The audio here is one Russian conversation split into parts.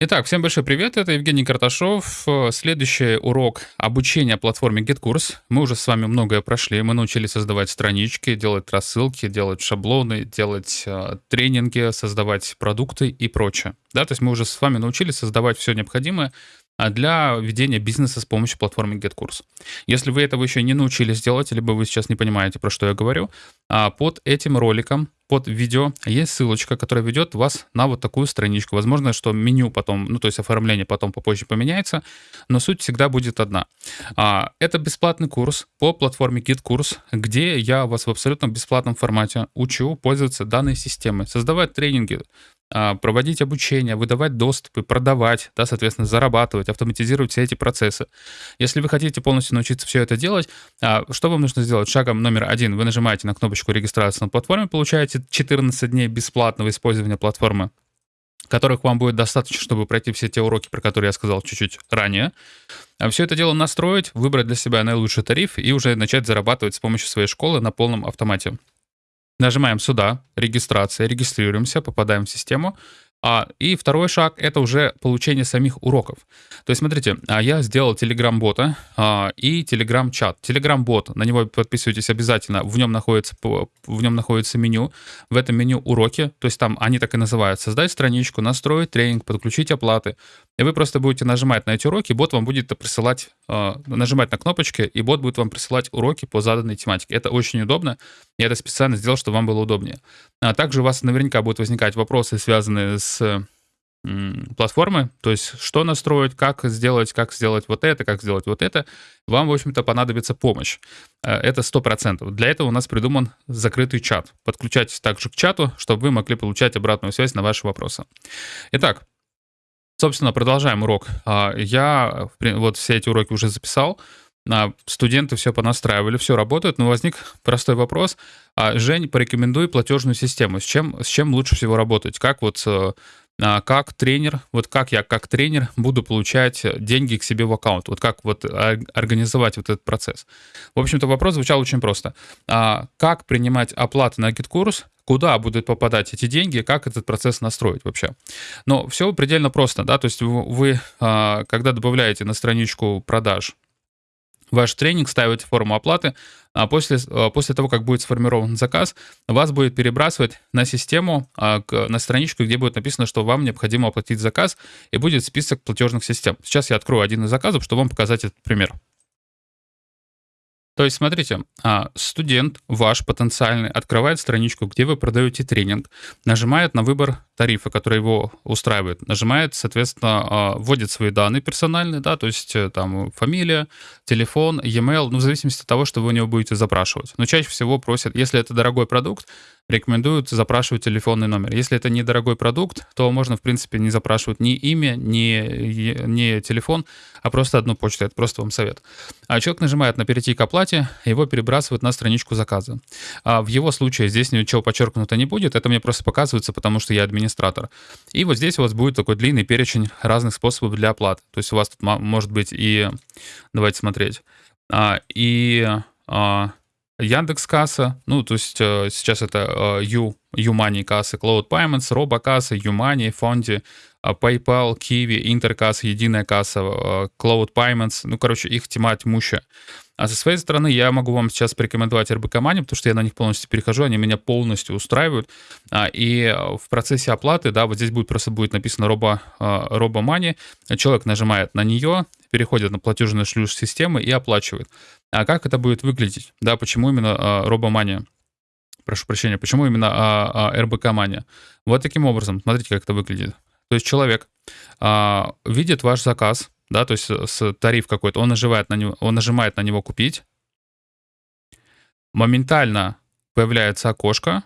Итак, всем большой привет, это Евгений Карташов. Следующий урок обучения платформе GitKurs. Мы уже с вами многое прошли. Мы научились создавать странички, делать рассылки, делать шаблоны, делать э, тренинги, создавать продукты и прочее. Да, то есть мы уже с вами научились создавать все необходимое для ведения бизнеса с помощью платформы GetCourse. Если вы этого еще не научились делать, либо вы сейчас не понимаете, про что я говорю, а под этим роликом, под видео есть ссылочка, которая ведет вас на вот такую страничку. Возможно, что меню потом, ну то есть оформление потом попозже поменяется, но суть всегда будет одна. А, это бесплатный курс по платформе GitKurs, где я вас в абсолютно бесплатном формате учу пользоваться данной системой, создавать тренинги, а, проводить обучение, выдавать доступы, продавать, да, соответственно, зарабатывать, автоматизировать все эти процессы. Если вы хотите полностью научиться все это делать, а, что вам нужно сделать? Шагом номер один. Вы нажимаете на кнопочку регистрации на платформе, получаете 14 дней бесплатного использования платформы которых вам будет достаточно, чтобы пройти все те уроки, про которые я сказал чуть-чуть ранее. А все это дело настроить, выбрать для себя наилучший тариф и уже начать зарабатывать с помощью своей школы на полном автомате. Нажимаем сюда, регистрация, регистрируемся, попадаем в систему. А, и второй шаг — это уже получение самих уроков. То есть, смотрите, а, я сделал Telegram-бота а, и Telegram-чат. Telegram-бот, на него подписывайтесь обязательно, в нем, находится, в нем находится меню. В этом меню уроки, то есть там они так и называют. Создать страничку, настроить тренинг, подключить оплаты. И вы просто будете нажимать на эти уроки, бот вам будет присылать, а, нажимать на кнопочки, и бот будет вам присылать уроки по заданной тематике. Это очень удобно. Я это специально сделал, чтобы вам было удобнее. А также у вас наверняка будут возникать вопросы, связанные с платформы, то есть что настроить, как сделать, как сделать вот это, как сделать вот это, вам, в общем-то, понадобится помощь. Э, это 100%. Для этого у нас придуман закрытый чат. Подключайтесь также к чату, чтобы вы могли получать обратную связь на ваши вопросы. Итак, собственно, продолжаем урок. А, я вот все эти уроки уже записал. А, студенты все понастраивали, все работает, но возник простой вопрос. А, Жень, порекомендуй платежную систему. С чем, с чем лучше всего работать? Как вот э, а, как тренер, вот как я как тренер буду получать деньги к себе в аккаунт, вот как вот организовать вот этот процесс. В общем-то, вопрос звучал очень просто. Как принимать оплаты на GetCourse, куда будут попадать эти деньги, как этот процесс настроить вообще. Но все предельно просто, да, то есть вы, когда добавляете на страничку продаж ваш тренинг, ставите форму оплаты, а после, а, после того, как будет сформирован заказ, вас будет перебрасывать на систему, а, на страничку, где будет написано, что вам необходимо оплатить заказ, и будет список платежных систем. Сейчас я открою один из заказов, чтобы вам показать этот пример. То есть, смотрите, а, студент ваш потенциальный открывает страничку, где вы продаете тренинг, нажимает на выбор тарифа, который его устраивает, нажимает, соответственно, а, вводит свои данные персональные, да, то есть э, там фамилия, телефон, e-mail, ну, в зависимости от того, что вы у него будете запрашивать. Но чаще всего просят, если это дорогой продукт, рекомендуют запрашивать телефонный номер. Если это недорогой продукт, то можно, в принципе, не запрашивать ни имя, ни, ни телефон, а просто одну почту. Это просто вам совет. А человек нажимает на «Перейти к оплате», его перебрасывают на страничку заказа. А в его случае здесь ничего подчеркнуто не будет, это мне просто показывается, потому что я администратор. И вот здесь у вас будет такой длинный перечень разных способов для оплаты. То есть у вас тут может быть и... Давайте смотреть. А, и... А, Яндекс касса, ну, то есть э, сейчас это U, э, U-Money кассы, Cloud Payments, Робокасса, U-Money, Фонди, э, PayPal, Kiwi, Интеркасса, Единая касса, Cloud Payments, ну, короче, их тьма тьмущая. А со своей стороны я могу вам сейчас порекомендовать РБК Money, потому что я на них полностью перехожу, они меня полностью устраивают. А, и в процессе оплаты, да, вот здесь будет просто будет написано Робо, Робо Money, человек нажимает на нее, переходит на платежную шлюз системы и оплачивает. А как это будет выглядеть? Да, почему именно а, робомания? Прошу прощения, почему именно а, а, РБК-мания? Вот таким образом, смотрите, как это выглядит. То есть человек а, видит ваш заказ, да, то есть с тариф какой-то, он нажимает на него, он нажимает на него купить, моментально появляется окошко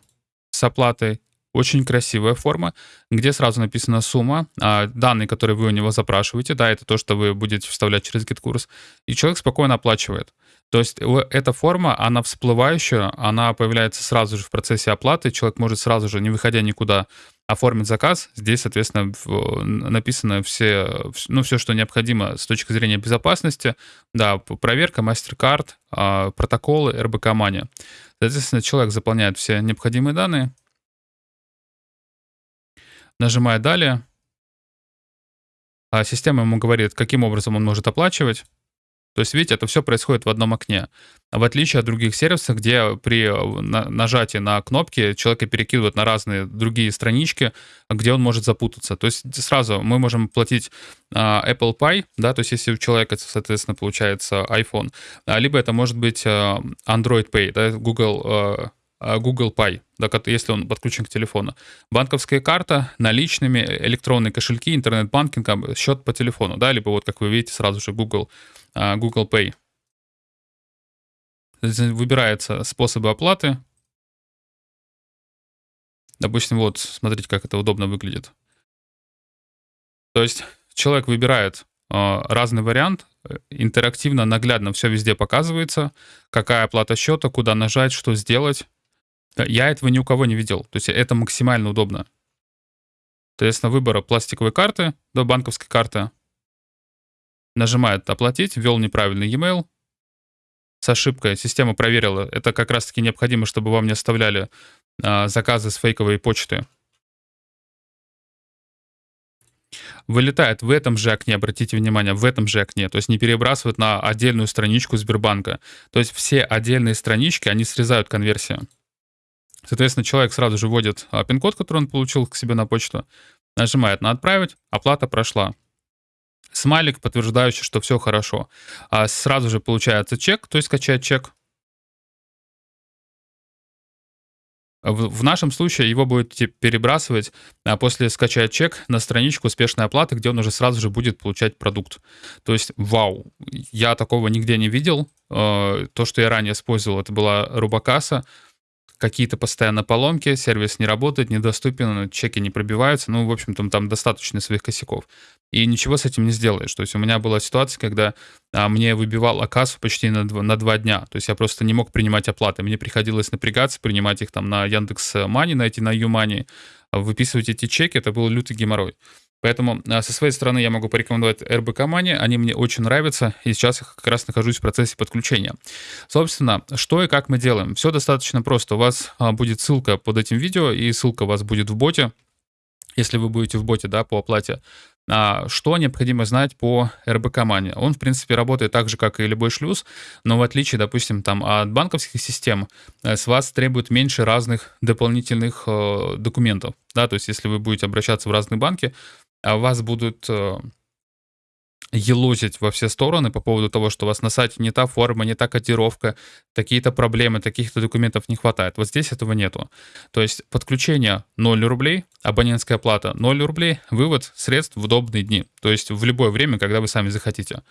с оплатой, очень красивая форма, где сразу написана сумма, а, данные, которые вы у него запрашиваете, да, это то, что вы будете вставлять через GitKurs, и человек спокойно оплачивает. То есть эта форма, она всплывающая, она появляется сразу же в процессе оплаты, человек может сразу же, не выходя никуда, оформить заказ. Здесь, соответственно, написано все, ну, все, что необходимо с точки зрения безопасности. Да, проверка, MasterCard, а, протоколы, РБК Мания. Соответственно, человек заполняет все необходимые данные, нажимает «Далее», а система ему говорит, каким образом он может оплачивать. То есть, видите, это все происходит в одном окне. В отличие от других сервисов, где при э, нажатии на кнопки человека перекидывают на разные другие странички, где он может запутаться. То есть сразу мы можем платить а, Apple Pay, да, то есть если у человека, соответственно, получается iPhone, а, либо это может быть э, Android Pay, да, Google э, Google Pay, да, если он подключен к телефону. Банковская карта, наличными, электронные кошельки, интернет-банкинг, счет по телефону, да, либо вот, как вы видите, сразу же Google а, Google Pay. Выбираются способы оплаты. Допустим, вот, смотрите, как это удобно выглядит. То есть человек выбирает а, разный вариант, интерактивно, наглядно все везде показывается, какая оплата счета, куда нажать, что сделать. Я этого ни у кого не видел. То есть это максимально удобно. Соответственно, выбора пластиковой карты до банковской карты нажимает «Оплатить», ввел неправильный e-mail, с ошибкой, система проверила. Это как раз-таки необходимо, чтобы вам не оставляли а, заказы с фейковой почты. Вылетает в этом же окне, обратите внимание, в этом же окне, то есть не перебрасывают на отдельную страничку Сбербанка. То есть все отдельные странички, они срезают конверсию. Соответственно, человек сразу же вводит а, пин-код, который он получил к себе на почту, нажимает на «Отправить», оплата прошла смайлик, подтверждающий, что все хорошо. А сразу же получается чек, то есть скачать чек. В, нашем случае его будет перебрасывать а после скачать чек на страничку успешной оплаты, где он уже сразу же будет получать продукт. То есть, вау, я такого нигде не видел. Э, то, что я ранее использовал, это была Рубакаса какие-то постоянно поломки, сервис не работает, недоступен, чеки не пробиваются. Ну, в общем-то, там достаточно своих косяков. И ничего с этим не сделаешь. То есть у меня была ситуация, когда а, мне выбивал кассу почти на два, на два дня. То есть я просто не мог принимать оплаты. Мне приходилось напрягаться, принимать их там на Яндекс Мани, найти на Юмани, выписывать эти чеки. Это был лютый геморрой. Поэтому а, со своей стороны я могу порекомендовать РБК Money, они мне очень нравятся, и сейчас я как раз нахожусь в процессе подключения. Собственно, что и как мы делаем? Все достаточно просто. У вас а, будет ссылка под этим видео, и ссылка у вас будет в боте, если вы будете в боте, да, по оплате. А, что необходимо знать по РБК Money? Он, в принципе, работает так же, как и любой шлюз, но в отличие, допустим, там, от банковских систем, э, с вас требует меньше разных дополнительных э, документов. Да, то есть если вы будете обращаться в разные банки, а вас будут э, елозить во все стороны по поводу того, что у вас на сайте не та форма, не та котировка, такие-то проблемы, таких-то документов не хватает. Вот здесь этого нету. То есть подключение 0 рублей, абонентская плата 0 рублей, вывод средств в удобные дни. То есть в любое время, когда вы сами захотите.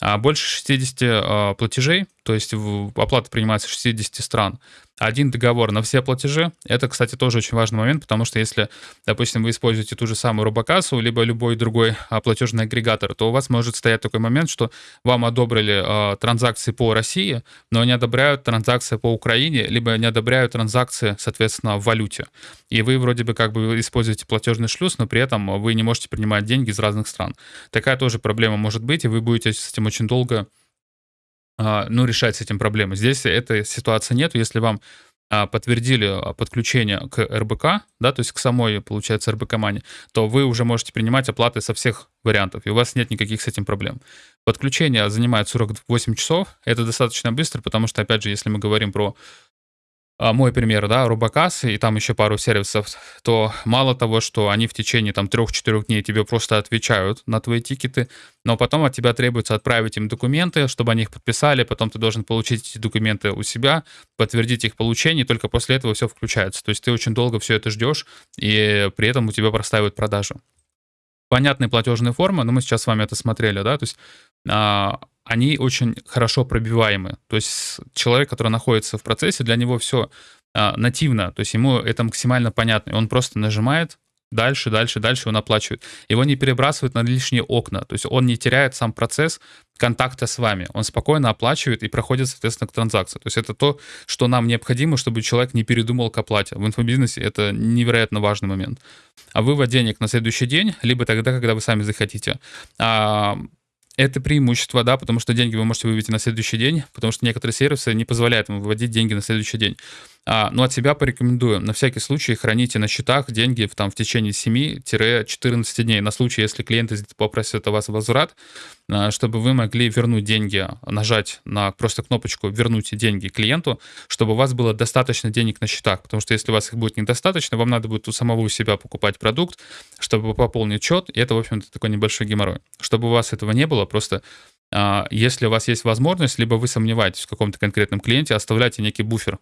А больше 60 а, платежей, то есть оплата принимается в 60 стран. Один договор на все платежи. Это, кстати, тоже очень важный момент, потому что если, допустим, вы используете ту же самую Робокассу, либо любой другой а, платежный агрегатор, то у вас может стоять такой момент, что вам одобрили э, транзакции по России, но не одобряют транзакции по Украине, либо не одобряют транзакции, соответственно, в валюте. И вы вроде бы как бы используете платежный шлюз, но при этом вы не можете принимать деньги из разных стран. Такая тоже проблема может быть, и вы будете с этим очень долго ну, решать с этим проблемы. Здесь этой ситуации нет. Если вам а, подтвердили а, подключение к РБК, да, то есть к самой, получается, РБК Мани, то вы уже можете принимать оплаты со всех вариантов, и у вас нет никаких с этим проблем. Подключение занимает 48 часов, это достаточно быстро, потому что, опять же, если мы говорим про а, мой пример, да, Рубакас и там еще пару сервисов, то мало того, что они в течение там 3-4 дней тебе просто отвечают на твои тикеты, но потом от тебя требуется отправить им документы, чтобы они их подписали, потом ты должен получить эти документы у себя, подтвердить их получение, и только после этого все включается. То есть ты очень долго все это ждешь, и при этом у тебя простаивают продажи. Понятные платежные формы, но мы сейчас с вами это смотрели, да, то есть а, они очень хорошо пробиваемы. То есть человек, который находится в процессе, для него все а, нативно, то есть ему это максимально понятно. Он просто нажимает, дальше, дальше, дальше он оплачивает. Его не перебрасывают на лишние окна, то есть он не теряет сам процесс контакта с вами. Он спокойно оплачивает и проходит, соответственно, к транзакции. То есть это то, что нам необходимо, чтобы человек не передумал к оплате. В инфобизнесе это невероятно важный момент. А вывод денег на следующий день, либо тогда, когда вы сами захотите. Это преимущество, да, потому что деньги вы можете вывести на следующий день, потому что некоторые сервисы не позволяют вам выводить деньги на следующий день. А, но от себя порекомендую. На всякий случай храните на счетах деньги в, там, в течение 7-14 дней. На случай, если клиенты попросят у вас возврат, а, чтобы вы могли вернуть деньги, нажать на просто кнопочку «Вернуть деньги клиенту», чтобы у вас было достаточно денег на счетах. Потому что если у вас их будет недостаточно, вам надо будет у самого себя покупать продукт, чтобы пополнить счет. И это, в общем-то, такой небольшой геморрой. Чтобы у вас этого не было, просто а, если у вас есть возможность, либо вы сомневаетесь в каком-то конкретном клиенте, оставляйте некий буфер,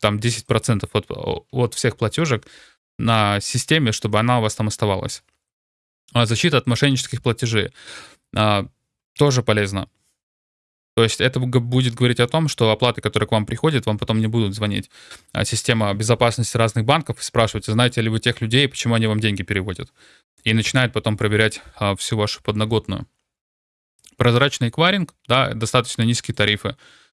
там 10% от, от всех платежек на системе, чтобы она у вас там оставалась. А защита от мошеннических платежей а, тоже полезно. То есть это будет говорить о том, что оплаты, которые к вам приходят, вам потом не будут звонить. А система безопасности разных банков и спрашивать, знаете ли вы тех людей, почему они вам деньги переводят. И начинает потом проверять а, всю вашу подноготную. Прозрачный эквайринг, да, достаточно низкие тарифы.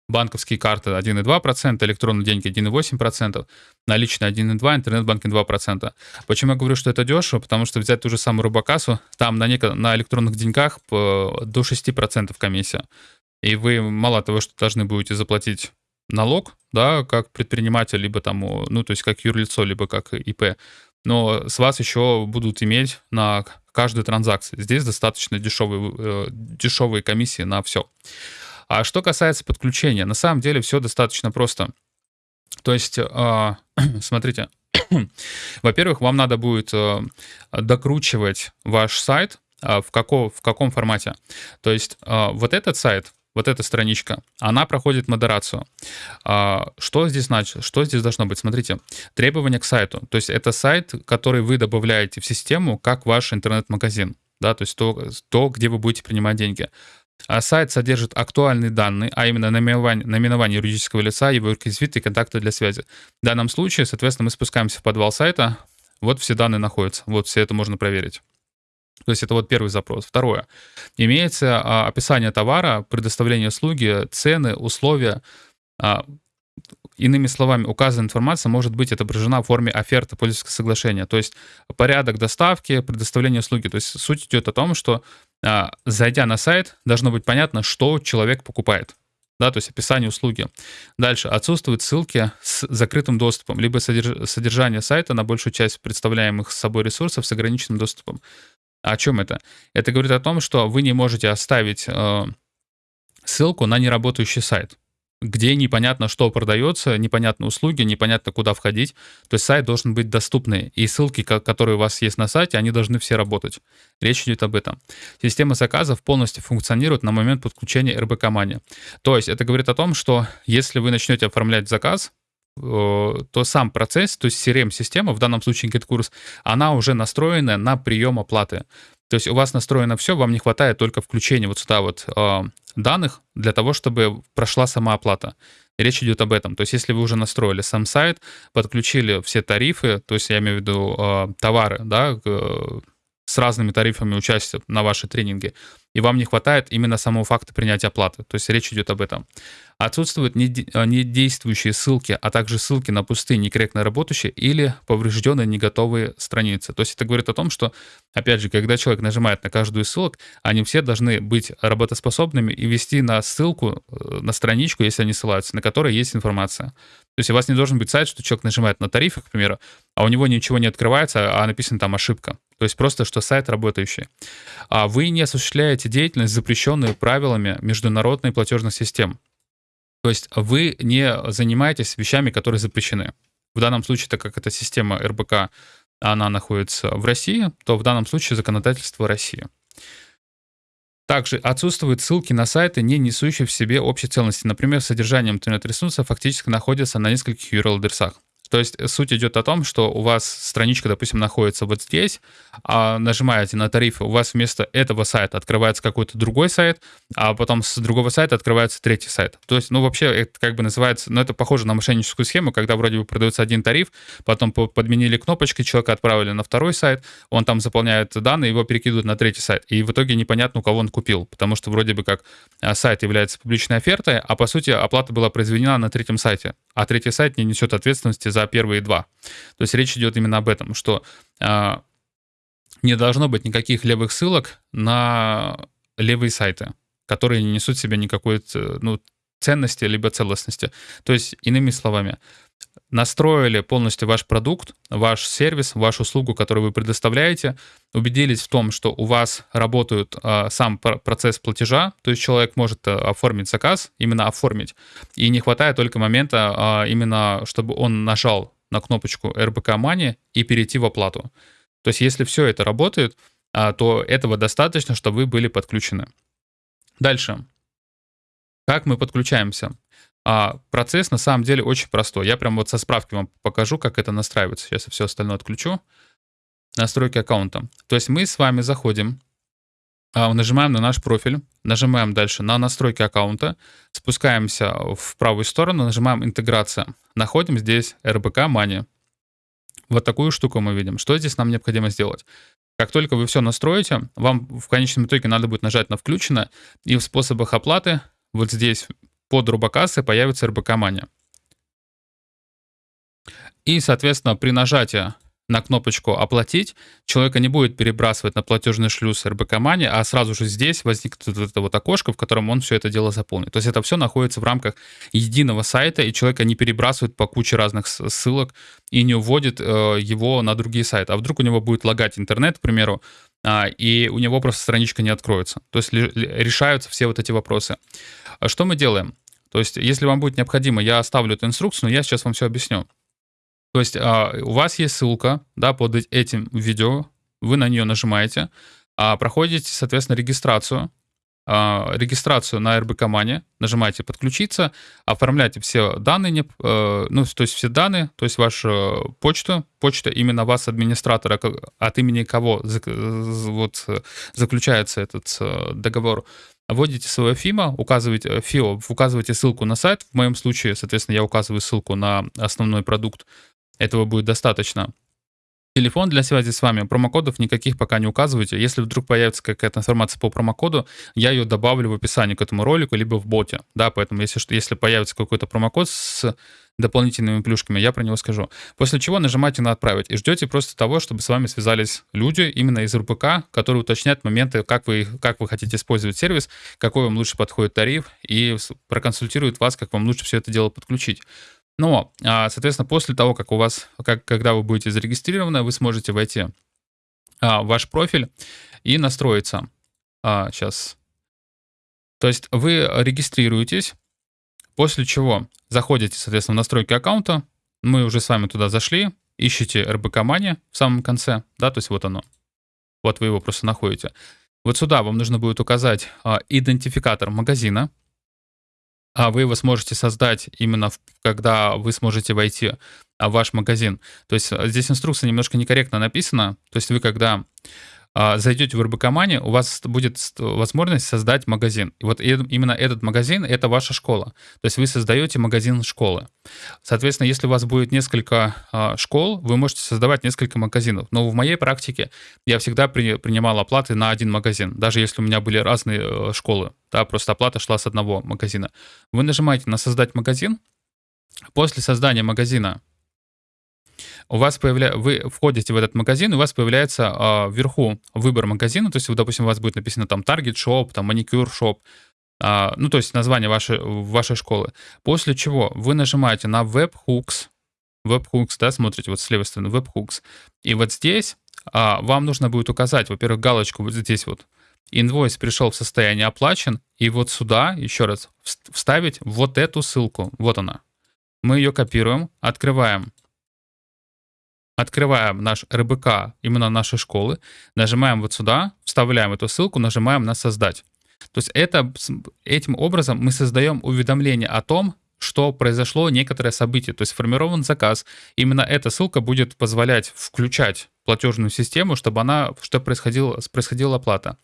Банковские карты 1,2%, электронные деньги 1,8%, наличные 1,2%, интернет-банкинг 2%. Почему я говорю, что это дешево? Потому что взять ту же самую Робокассу, там на, неко- на электронных деньгах до 6% комиссия. И вы мало того, что должны будете заплатить налог, да, как предприниматель, либо там, ну, то есть как юрлицо, либо как ИП, но с вас еще будут иметь на каждой транзакции. Здесь достаточно дешевые, э, дешевые комиссии на все. А что касается подключения, на самом деле все достаточно просто. То есть, э, смотрите, во-первых, вам надо будет э, докручивать ваш сайт в, каком, в каком формате. То есть вот этот сайт, вот эта страничка, она проходит модерацию. Что здесь значит? Что здесь должно быть? Смотрите, требования к сайту. То есть это сайт, который вы добавляете в систему как ваш интернет-магазин. Да, то есть то, то, где вы будете принимать деньги. А сайт содержит актуальные данные, а именно наименование, наименование юридического лица, его реквизиты и контакты для связи. В данном случае, соответственно, мы спускаемся в подвал сайта, вот все данные находятся, вот все это можно проверить. То есть это вот первый запрос. Второе. Имеется а, описание товара, предоставление услуги, цены, условия. А, иными словами, указанная информация может быть отображена в форме оферты пользовательского соглашения. То есть порядок доставки, предоставление услуги. То есть суть идет о том, что зайдя на сайт, должно быть понятно, что человек покупает да, то есть описание услуги. Дальше. Отсутствуют ссылки с закрытым доступом, либо содержание сайта на большую часть представляемых собой ресурсов с ограниченным доступом. О чем это? Это говорит о том, что вы не можете оставить э, ссылку на неработающий сайт, где непонятно, что продается, непонятно услуги, непонятно, куда входить. То есть сайт должен быть доступный, и ссылки, которые у вас есть на сайте, они должны все работать. Речь идет об этом. Система заказов полностью функционирует на момент подключения РБК Money. То есть это говорит о том, что если вы начнете оформлять заказ, то сам процесс, то есть CRM-система, в данном случае GetCourse, она уже настроена на прием оплаты. То есть у вас настроено все, вам не хватает только включения вот сюда вот э, данных для того, чтобы прошла сама оплата. речь идет об этом. То есть если вы уже настроили сам сайт, подключили все тарифы, то есть я имею в виду э, товары, да, э, с разными тарифами участия на ваши тренинги, и вам не хватает именно самого факта принятия оплаты. То есть речь идет об этом. Отсутствуют э, недействующие ссылки, а также ссылки на пустые, некорректно работающие или поврежденные, не готовые страницы. То есть это говорит о том, что, опять же, когда человек нажимает на каждую из ссылок, они все должны быть работоспособными и вести на ссылку, э, на страничку, если они ссылаются, на которой есть информация. То есть у вас не должен быть сайт, что человек нажимает на тарифы, к примеру, а у него ничего не открывается, а написано там ошибка. То есть просто, что сайт работающий. А вы не осуществляете деятельность, запрещенную правилами международной платежных систем. То есть вы не занимаетесь вещами, которые запрещены. В данном случае, так как эта система РБК, она находится в России, то в данном случае законодательство России. Также отсутствуют ссылки на сайты, не несущие в себе общей ценности. Например, содержание интернет-ресурса фактически находится на нескольких URL-адресах. То есть суть идет о том, что у вас страничка, допустим, находится вот здесь, а нажимаете на тарифы, у вас вместо этого сайта открывается какой-то другой сайт, а потом с другого сайта открывается третий сайт. То есть, ну, вообще, это как бы называется, ну, это похоже на мошенническую схему, когда вроде бы продается один тариф, потом подменили кнопочки, человека отправили на второй сайт, он там заполняет данные, его перекидывают на третий сайт. И в итоге непонятно, у кого он купил, потому что вроде бы как а, сайт является публичной офертой, а по сути оплата была произведена на третьем сайте, а третий сайт не несет ответственности за первые два. То есть речь идет именно об этом, что э, не должно быть никаких левых ссылок на левые сайты, которые не несут в себе никакой ну, ценности либо целостности. То есть, иными словами, настроили полностью ваш продукт, ваш сервис, вашу услугу, которую вы предоставляете, убедились в том, что у вас работает а, сам процесс платежа, то есть человек может а, оформить заказ, именно оформить, и не хватает только момента а, именно, чтобы он нажал на кнопочку РБК Money и перейти в оплату. То есть если все это работает, а, то этого достаточно, чтобы вы были подключены. Дальше. Как мы подключаемся? А процесс на самом деле очень простой. Я прям вот со справки вам покажу, как это настраивается. Сейчас я все остальное отключу. Настройки аккаунта. То есть мы с вами заходим, а, нажимаем на наш профиль, нажимаем дальше на настройки аккаунта, спускаемся в правую сторону, нажимаем интеграция. Находим здесь RBK Money. Вот такую штуку мы видим. Что здесь нам необходимо сделать? Как только вы все настроите, вам в конечном итоге надо будет нажать на «Включено», и в способах оплаты вот здесь под робокассы появится РБК Мания. И, соответственно, при нажатии на кнопочку «Оплатить», человека не будет перебрасывать на платежный шлюз РБК Мани, а сразу же здесь возникнет вот это вот окошко, в котором он все это дело заполнит. То есть это все находится в рамках единого сайта, и человека не перебрасывает по куче разных ссылок и не уводит э, его на другие сайты. А вдруг у него будет лагать интернет, к примеру, э, и у него просто страничка не откроется. То есть решаются все вот эти вопросы. А что мы делаем? То есть, если вам будет необходимо, я оставлю эту инструкцию, но я сейчас вам все объясню. То есть а, у вас есть ссылка да, под этим видео, вы на нее нажимаете, а проходите, соответственно, регистрацию, а, регистрацию на РБ команде, нажимаете «Подключиться», оформляете все данные, э, ну, то есть все данные, то есть вашу почту, почта именно вас, администратора, от имени кого вот, заключается этот э, договор, вводите свое ФИМа, указываете, ФИО, указываете ссылку на сайт, в моем случае, соответственно, я указываю ссылку на основной продукт, этого будет достаточно. Телефон для связи с вами. Промокодов никаких пока не указывайте. Если вдруг появится какая-то информация по промокоду, я ее добавлю в описании к этому ролику, либо в боте. Да, поэтому если, если появится какой-то промокод с дополнительными плюшками, я про него скажу. После чего нажимаете на «Отправить» и ждете просто того, чтобы с вами связались люди именно из РПК, которые уточнят моменты, как вы, как вы хотите использовать сервис, какой вам лучше подходит тариф и проконсультируют вас, как вам лучше все это дело подключить. Но, а, соответственно, после того, как у вас, как, когда вы будете зарегистрированы, вы сможете войти а, в ваш профиль и настроиться. А, сейчас. То есть вы регистрируетесь, после чего заходите, соответственно, в настройки аккаунта. Мы уже с вами туда зашли, ищите РБК Money в самом конце, да, то есть вот оно. Вот вы его просто находите. Вот сюда вам нужно будет указать а, идентификатор магазина, а вы его сможете создать именно, в, когда вы сможете войти в ваш магазин. То есть э, здесь инструкция немножко некорректно написана. То есть вы когда а, зайдете в РБК Money, у вас будет возможность создать магазин. И вот именно этот магазин — это ваша школа. То есть вы создаете магазин школы. Соответственно, если у вас будет несколько а, школ, вы можете создавать несколько магазинов. Но в моей практике я всегда при, принимал оплаты на один магазин, даже если у меня были разные э, школы. Да, просто оплата шла с одного магазина. Вы нажимаете на «Создать магазин». После создания магазина у вас появля... вы входите в этот магазин, у вас появляется э, вверху выбор магазина, то есть, допустим, у вас будет написано там Target Shop, там Manicure Shop, э, ну, то есть название вашей, вашей школы. После чего вы нажимаете на Webhooks, Webhooks, да, смотрите, вот с левой стороны Webhooks, и вот здесь а, вам нужно будет указать, во-первых, галочку вот здесь вот, инвойс пришел в состояние оплачен, и вот сюда, еще раз, вставить вот эту ссылку, вот она. Мы ее копируем, открываем открываем наш РБК именно нашей школы, нажимаем вот сюда, вставляем эту ссылку, нажимаем на «Создать». То есть это, этим образом мы создаем уведомление о том, что произошло некоторое событие, то есть сформирован заказ. Именно эта ссылка будет позволять включать платежную систему, чтобы она, чтобы происходила, происходила оплата.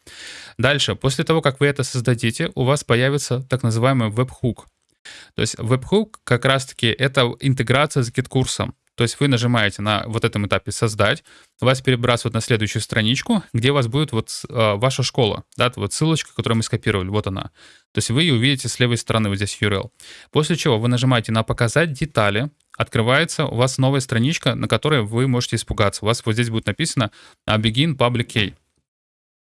Дальше, после того, как вы это создадите, у вас появится так называемый webhook. То есть webhook как раз-таки это интеграция с GetCourse-ом. То есть вы нажимаете на вот этом этапе «Создать», вас перебрасывают на следующую страничку, где у вас будет вот э, ваша школа, да, вот ссылочка, которую мы скопировали, вот она. То есть вы ее увидите с левой стороны, вот здесь URL. После чего вы нажимаете на «Показать детали», открывается у вас новая страничка, на которой вы можете испугаться. У вас вот здесь будет написано «Begin Public Key».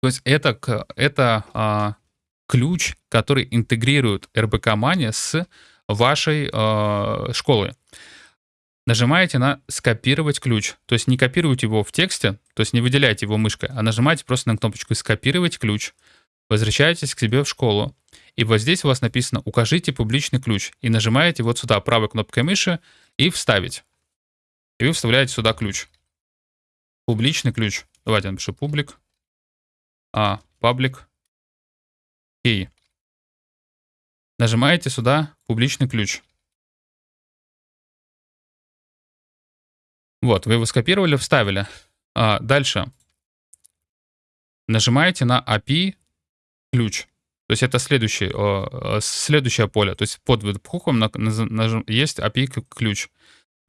То есть это, это а, ключ, который интегрирует РБК Mania с вашей а, школой. Нажимаете на «Скопировать ключ». То есть не копируйте его в тексте, то есть не выделяйте его мышкой, а нажимаете просто на кнопочку «Скопировать ключ». Возвращаетесь к себе в школу. И вот здесь у вас написано «Укажите публичный ключ». И нажимаете вот сюда правой кнопкой мыши и «Вставить». И вы вставляете сюда ключ. Публичный ключ. Давайте напишу публик. А, паблик. Key. Нажимаете сюда публичный ключ. Вот, вы его скопировали, вставили. А, дальше. Нажимаете на API ключ. То есть это следующее, следующее поле. То есть под веб-хуком есть API ключ.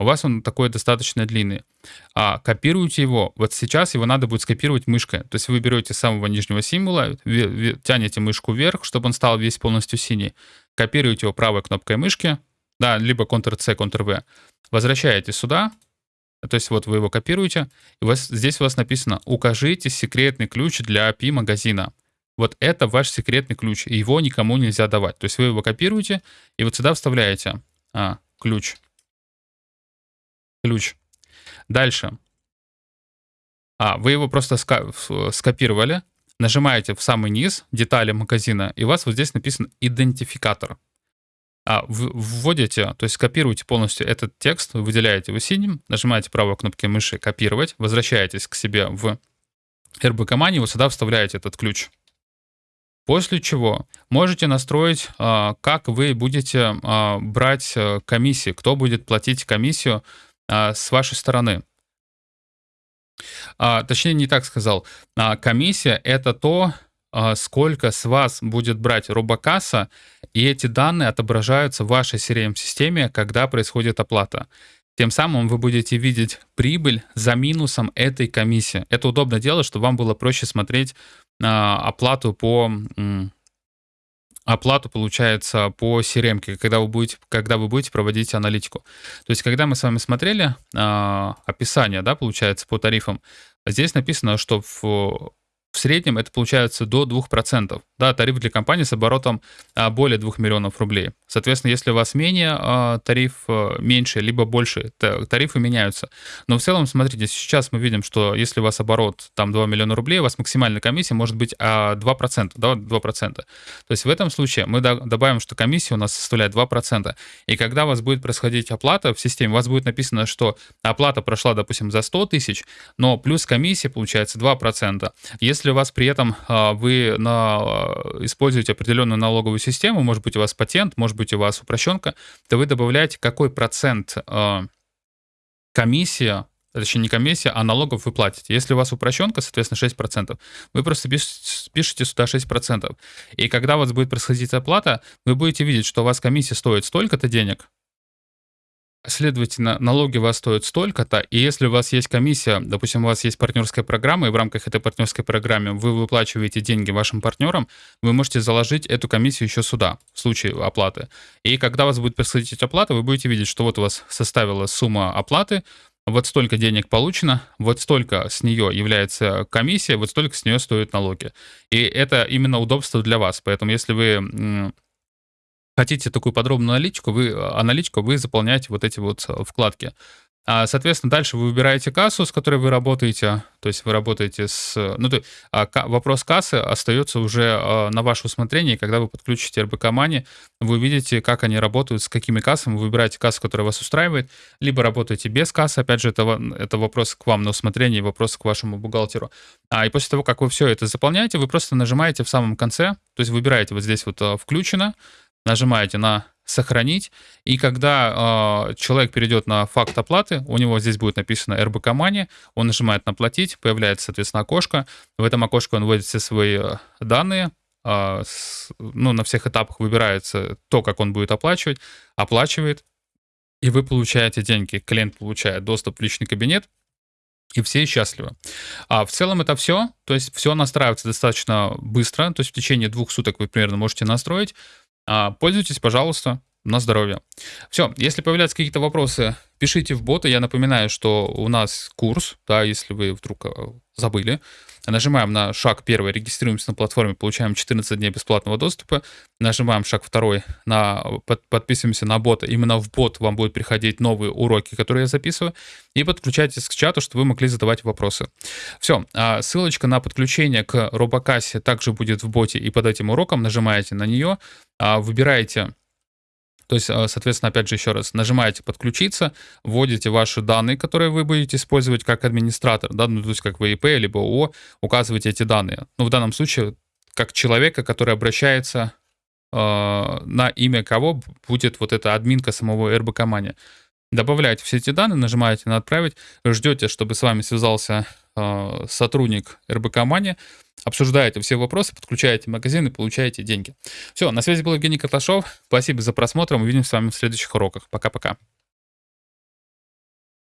У вас он такой достаточно длинный. А копируете его. Вот сейчас его надо будет скопировать мышкой. То есть вы берете самого нижнего символа, тянете мышку вверх, чтобы он стал весь полностью синий. Копируете его правой кнопкой мышки, да, либо Ctrl-C, Ctrl-V. Возвращаете сюда, то есть вот вы его копируете, и у вас, здесь у вас написано «Укажите секретный ключ для API магазина». Вот это ваш секретный ключ, и его никому нельзя давать. То есть вы его копируете, и вот сюда вставляете а, ключ. Ключ. Дальше. А, вы его просто скопировали, нажимаете в самый низ детали магазина, и у вас вот здесь написан идентификатор а, вводите, то есть копируете полностью этот текст, выделяете его синим, нажимаете правой кнопкой мыши «Копировать», возвращаетесь к себе в RB Money, вот сюда вставляете этот ключ. После чего можете настроить, а, как вы будете а, брать э, комиссии, кто будет платить комиссию а, с вашей стороны. Точнее, не так сказал. Комиссия — это то, сколько с вас будет брать робокасса, и эти данные отображаются в вашей CRM-системе, когда происходит оплата. Тем самым вы будете видеть прибыль за минусом этой комиссии. Это удобно делать, чтобы вам было проще смотреть а, оплату по оплату, получается, по CRM, когда вы будете, когда вы будете проводить аналитику. То есть, когда мы с вами смотрели э, описание, да, получается, по тарифам, здесь написано, что в в среднем это получается до 2%. Да, тариф для компании с оборотом а, более 2 миллионов рублей. Соответственно, если у вас менее а, тариф а, меньше, либо больше, тарифы меняются. Но в целом, смотрите, сейчас мы видим, что если у вас оборот там 2 миллиона рублей, у вас максимальная комиссия может быть 2%. Да, 2%. То есть в этом случае мы добавим, что комиссия у нас составляет 2%. И когда у вас будет происходить оплата в системе, у вас будет написано, что оплата прошла, допустим, за 100 тысяч, но плюс комиссия получается 2%. Если у вас при этом а, вы на, а, используете определенную налоговую систему, может быть, у вас патент, может быть, у вас упрощенка, то вы добавляете, какой процент а, комиссия точнее не комиссия, а налогов вы платите. Если у вас упрощенка, соответственно, 6%, вы просто пишете сюда 6%. И когда у вас будет происходить оплата, вы будете видеть, что у вас комиссия стоит столько-то денег, Следовательно, налоги у вас стоят столько-то, и если у вас есть комиссия, допустим, у вас есть партнерская программа, и в рамках этой партнерской программы вы выплачиваете деньги вашим партнерам, вы можете заложить эту комиссию еще сюда, в случае оплаты. И когда вас будет происходить оплата, вы будете видеть, что вот у вас составила сумма оплаты, вот столько денег получено, вот столько с нее является комиссия, вот столько с нее стоят налоги. И это именно удобство для вас. Поэтому если вы хотите такую подробную аналитику, вы, аналитику, вы заполняете вот эти вот э, вкладки. А, соответственно, дальше вы выбираете кассу, с которой вы работаете, то есть вы работаете с... Ну, то, а, вопрос кассы остается уже а, на ваше усмотрение, когда вы подключите РБК Money, вы увидите, как они работают, с какими кассами, вы выбираете кассу, которая вас устраивает, либо работаете без кассы, опять же, это, это вопрос к вам на усмотрение, вопрос к вашему бухгалтеру. А, и после того, как вы все это заполняете, вы просто нажимаете в самом конце, то есть выбираете вот здесь вот «Включено», нажимаете на сохранить, и когда э, человек перейдет на факт оплаты, у него здесь будет написано РБК Money, он нажимает на платить, появляется, соответственно, окошко, в этом окошке он вводит все свои э, данные, э, с, ну, на всех этапах выбирается то, как он будет оплачивать, оплачивает, и вы получаете деньги, клиент получает доступ в личный кабинет, и все счастливы. А в целом это все, то есть все настраивается достаточно быстро, то есть в течение двух суток вы примерно можете настроить, а, пользуйтесь, пожалуйста. На здоровье. Все, если появляются какие-то вопросы, пишите в боты. Я напоминаю, что у нас курс, да, если вы вдруг э, забыли. Нажимаем на шаг первый, регистрируемся на платформе, получаем 14 дней бесплатного доступа. Нажимаем шаг второй, на, под, подписываемся на бота. Именно в бот вам будут приходить новые уроки, которые я записываю. И подключайтесь к чату, чтобы вы могли задавать вопросы. Все, а ссылочка на подключение к робокассе также будет в боте и под этим уроком. Нажимаете на нее, а, выбираете то есть, э, соответственно, опять же, еще раз, нажимаете «Подключиться», вводите ваши данные, которые вы будете использовать как администратор, да, ну, то есть как ВИП, либо ООО, указываете эти данные. Ну, в данном случае, как человека, который обращается э, на имя кого будет вот эта админка самого РБК Мани. Добавляете все эти данные, нажимаете на «Отправить», ждете, чтобы с вами связался э, сотрудник РБК Мани, обсуждаете все вопросы, подключаете магазин и получаете деньги. Все, на связи был Евгений Карташов. Спасибо за просмотр. Увидимся с вами в следующих уроках. Пока-пока.